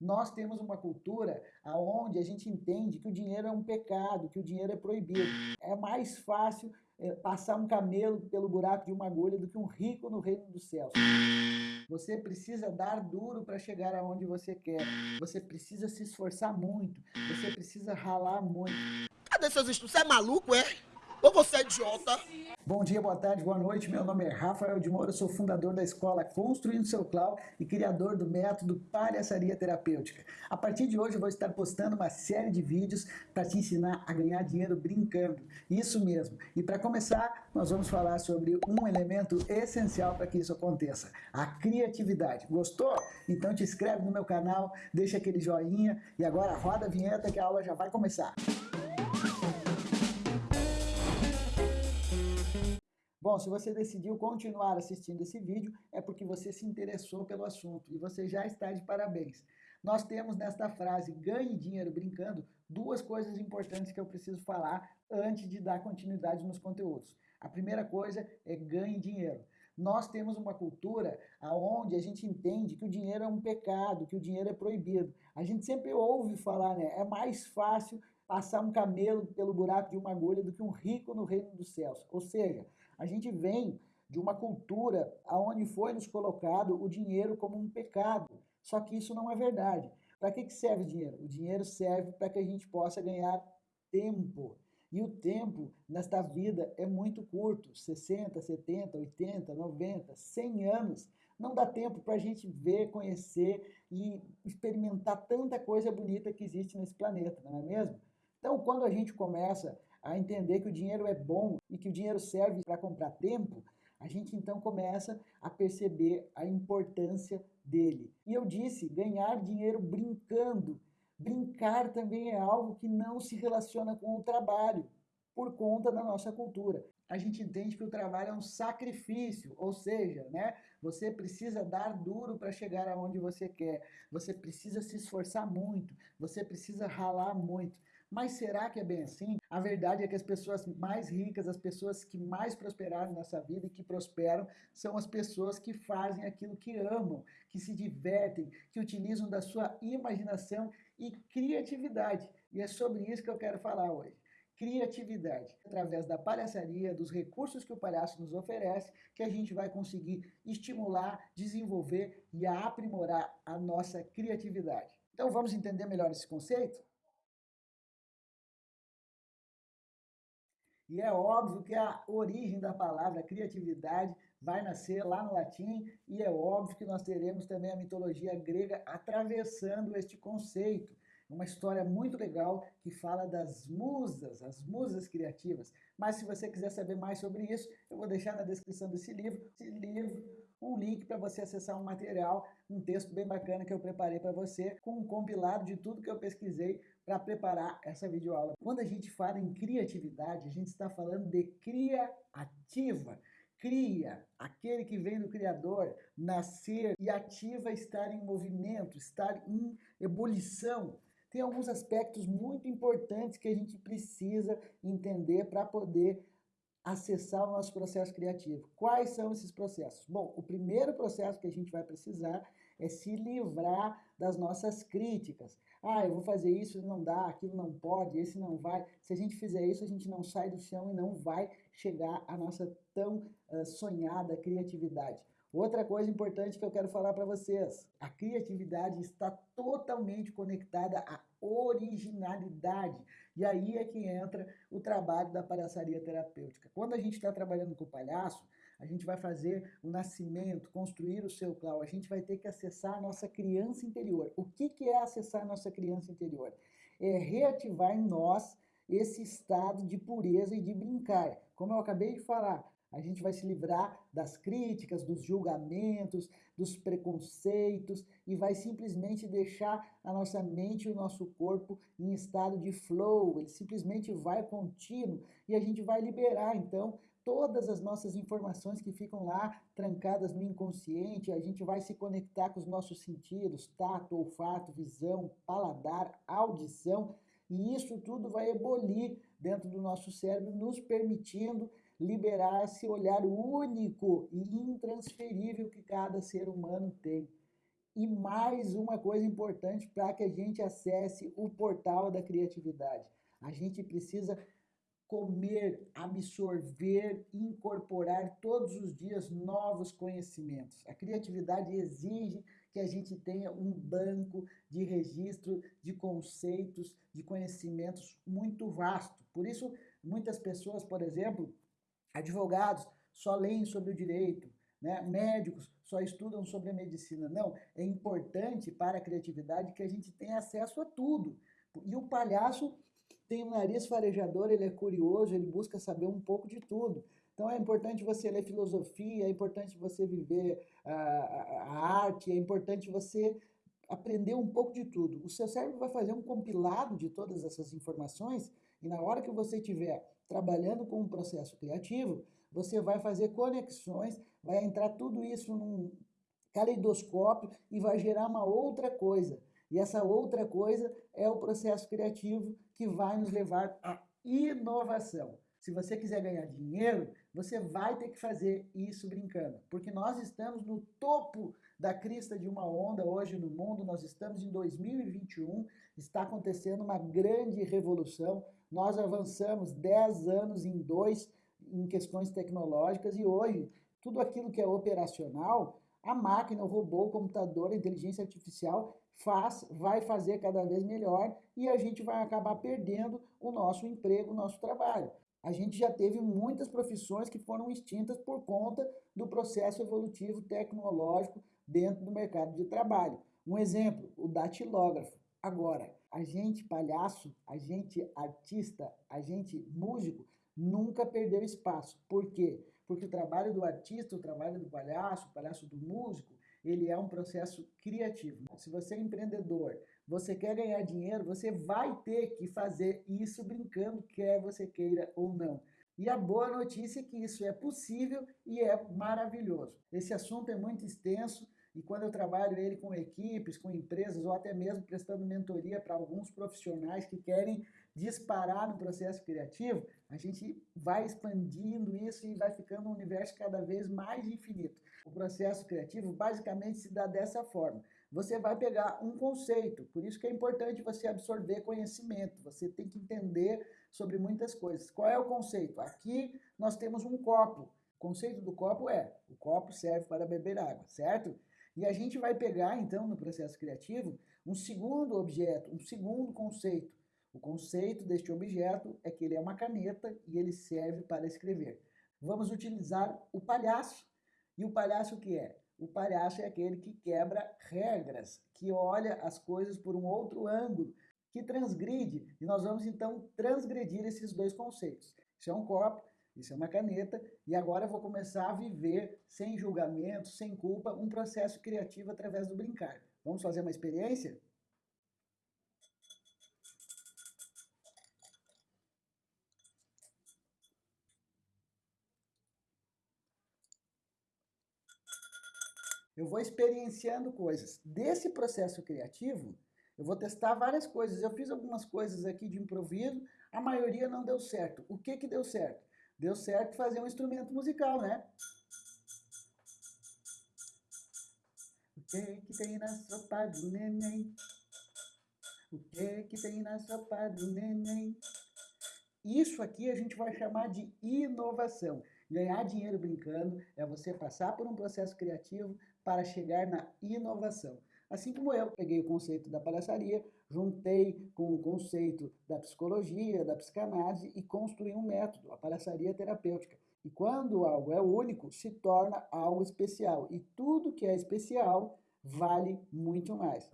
Nós temos uma cultura onde a gente entende que o dinheiro é um pecado, que o dinheiro é proibido. É mais fácil é, passar um camelo pelo buraco de uma agulha do que um rico no reino dos céus. Você precisa dar duro para chegar aonde você quer. Você precisa se esforçar muito. Você precisa ralar muito. Cadê seus estudos? Você é maluco, é? Ou você é idiota? Bom dia, boa tarde, boa noite. Meu nome é Rafael de Moura, sou fundador da escola Construindo Seu Clau e criador do método Palhaçaria Terapêutica. A partir de hoje eu vou estar postando uma série de vídeos para te ensinar a ganhar dinheiro brincando. Isso mesmo. E para começar, nós vamos falar sobre um elemento essencial para que isso aconteça, a criatividade. Gostou? Então te inscreve no meu canal, deixa aquele joinha e agora roda a vinheta que a aula já vai começar. Bom, se você decidiu continuar assistindo esse vídeo, é porque você se interessou pelo assunto e você já está de parabéns. Nós temos nesta frase, ganhe dinheiro brincando, duas coisas importantes que eu preciso falar antes de dar continuidade nos conteúdos. A primeira coisa é ganhe dinheiro. Nós temos uma cultura onde a gente entende que o dinheiro é um pecado, que o dinheiro é proibido. A gente sempre ouve falar, né? É mais fácil passar um camelo pelo buraco de uma agulha do que um rico no reino dos céus. Ou seja, a gente vem de uma cultura onde foi nos colocado o dinheiro como um pecado. Só que isso não é verdade. Para que, que serve o dinheiro? O dinheiro serve para que a gente possa ganhar tempo. E o tempo nesta vida é muito curto 60, 70, 80, 90, 100 anos. Não dá tempo para a gente ver, conhecer e experimentar tanta coisa bonita que existe nesse planeta, não é mesmo? Então, quando a gente começa a entender que o dinheiro é bom e que o dinheiro serve para comprar tempo, a gente então começa a perceber a importância dele. E eu disse, ganhar dinheiro brincando. Brincar também é algo que não se relaciona com o trabalho, por conta da nossa cultura. A gente entende que o trabalho é um sacrifício, ou seja, né, você precisa dar duro para chegar aonde você quer, você precisa se esforçar muito, você precisa ralar muito. Mas será que é bem assim? A verdade é que as pessoas mais ricas, as pessoas que mais prosperaram nessa vida e que prosperam, são as pessoas que fazem aquilo que amam, que se divertem, que utilizam da sua imaginação e criatividade. E é sobre isso que eu quero falar hoje criatividade, através da palhaçaria, dos recursos que o palhaço nos oferece, que a gente vai conseguir estimular, desenvolver e aprimorar a nossa criatividade. Então vamos entender melhor esse conceito? E é óbvio que a origem da palavra criatividade vai nascer lá no latim, e é óbvio que nós teremos também a mitologia grega atravessando este conceito. Uma história muito legal que fala das musas, as musas criativas. Mas se você quiser saber mais sobre isso, eu vou deixar na descrição desse livro, esse livro, um link para você acessar um material, um texto bem bacana que eu preparei para você, com um compilado de tudo que eu pesquisei para preparar essa videoaula. Quando a gente fala em criatividade, a gente está falando de criativa. Cria, aquele que vem do Criador, nascer e ativa estar em movimento, estar em ebulição. Tem alguns aspectos muito importantes que a gente precisa entender para poder acessar o nosso processo criativo. Quais são esses processos? Bom, o primeiro processo que a gente vai precisar é se livrar das nossas críticas. Ah, eu vou fazer isso, não dá, aquilo não pode, esse não vai. Se a gente fizer isso, a gente não sai do chão e não vai chegar à nossa tão uh, sonhada criatividade. Outra coisa importante que eu quero falar para vocês, a criatividade está totalmente conectada à originalidade. E aí é que entra o trabalho da palhaçaria terapêutica. Quando a gente está trabalhando com o palhaço, a gente vai fazer o nascimento, construir o seu clau, a gente vai ter que acessar a nossa criança interior. O que, que é acessar a nossa criança interior? É reativar em nós esse estado de pureza e de brincar. Como eu acabei de falar, a gente vai se livrar das críticas, dos julgamentos, dos preconceitos e vai simplesmente deixar a nossa mente e o nosso corpo em estado de flow. Ele simplesmente vai contínuo e a gente vai liberar então todas as nossas informações que ficam lá trancadas no inconsciente, a gente vai se conectar com os nossos sentidos, tato, olfato, visão, paladar, audição, e isso tudo vai ebolir dentro do nosso cérebro, nos permitindo liberar esse olhar único e intransferível que cada ser humano tem. E mais uma coisa importante para que a gente acesse o portal da criatividade. A gente precisa comer, absorver, incorporar todos os dias novos conhecimentos. A criatividade exige que a gente tenha um banco de registro de conceitos, de conhecimentos muito vasto. Por isso, muitas pessoas, por exemplo, advogados, só leem sobre o direito, né? médicos só estudam sobre a medicina. Não, é importante para a criatividade que a gente tenha acesso a tudo. E o palhaço tem um nariz farejador, ele é curioso, ele busca saber um pouco de tudo. Então é importante você ler filosofia, é importante você viver a, arte, é importante você aprender um pouco de tudo. O seu cérebro vai fazer um compilado de todas essas informações e na hora que você estiver trabalhando com um processo criativo, você vai fazer conexões, vai entrar tudo isso num caleidoscópio e vai gerar uma outra coisa. E essa outra coisa é o processo criativo que vai nos levar à inovação. Se você quiser ganhar dinheiro, você vai ter que fazer isso brincando, porque nós estamos no topo da crista de uma onda hoje no mundo, nós estamos em 2021, está acontecendo uma grande revolução, nós avançamos 10 anos em dois em questões tecnológicas e hoje tudo aquilo que é operacional, a máquina, o robô, o computador, a inteligência artificial faz, vai fazer cada vez melhor e a gente vai acabar perdendo o nosso emprego, o nosso trabalho. A gente já teve muitas profissões que foram extintas por conta do processo evolutivo tecnológico dentro do mercado de trabalho. Um exemplo, o datilógrafo. Agora, a gente palhaço, a gente artista, a gente músico, nunca perdeu espaço. Por quê? Porque o trabalho do artista, o trabalho do palhaço, o palhaço do músico, ele é um processo criativo. Se você é empreendedor, você quer ganhar dinheiro, você vai ter que fazer isso brincando, quer você queira ou não. E a boa notícia é que isso é possível e é maravilhoso. Esse assunto é muito extenso, e quando eu trabalho ele com equipes, com empresas, ou até mesmo prestando mentoria para alguns profissionais que querem disparar no processo criativo, a gente vai expandindo isso e vai ficando um universo cada vez mais infinito. O processo criativo basicamente se dá dessa forma. Você vai pegar um conceito, por isso que é importante você absorver conhecimento, você tem que entender sobre muitas coisas. Qual é o conceito? Aqui nós temos um copo. O conceito do copo é, o copo serve para beber água, certo? E a gente vai pegar, então, no processo criativo, um segundo objeto, um segundo conceito. O conceito deste objeto é que ele é uma caneta e ele serve para escrever. Vamos utilizar o palhaço. E o palhaço o que é? O palhaço é aquele que quebra regras, que olha as coisas por um outro ângulo, que transgride. E nós vamos então transgredir esses dois conceitos. Isso é um copo, isso é uma caneta, e agora eu vou começar a viver sem julgamento, sem culpa, um processo criativo através do brincar. Vamos fazer uma experiência? Eu vou experienciando coisas. Desse processo criativo, eu vou testar várias coisas. Eu fiz algumas coisas aqui de improviso, a maioria não deu certo. O que que deu certo? Deu certo fazer um instrumento musical, né? O que que tem na sopa do neném? O que que tem na sopa do neném? Isso aqui a gente vai chamar de inovação. Ganhar dinheiro brincando é você passar por um processo criativo para chegar na inovação. Assim como eu peguei o conceito da palhaçaria, juntei com o conceito da psicologia, da psicanálise e construí um método, a palhaçaria terapêutica. E quando algo é único, se torna algo especial. E tudo que é especial vale muito mais.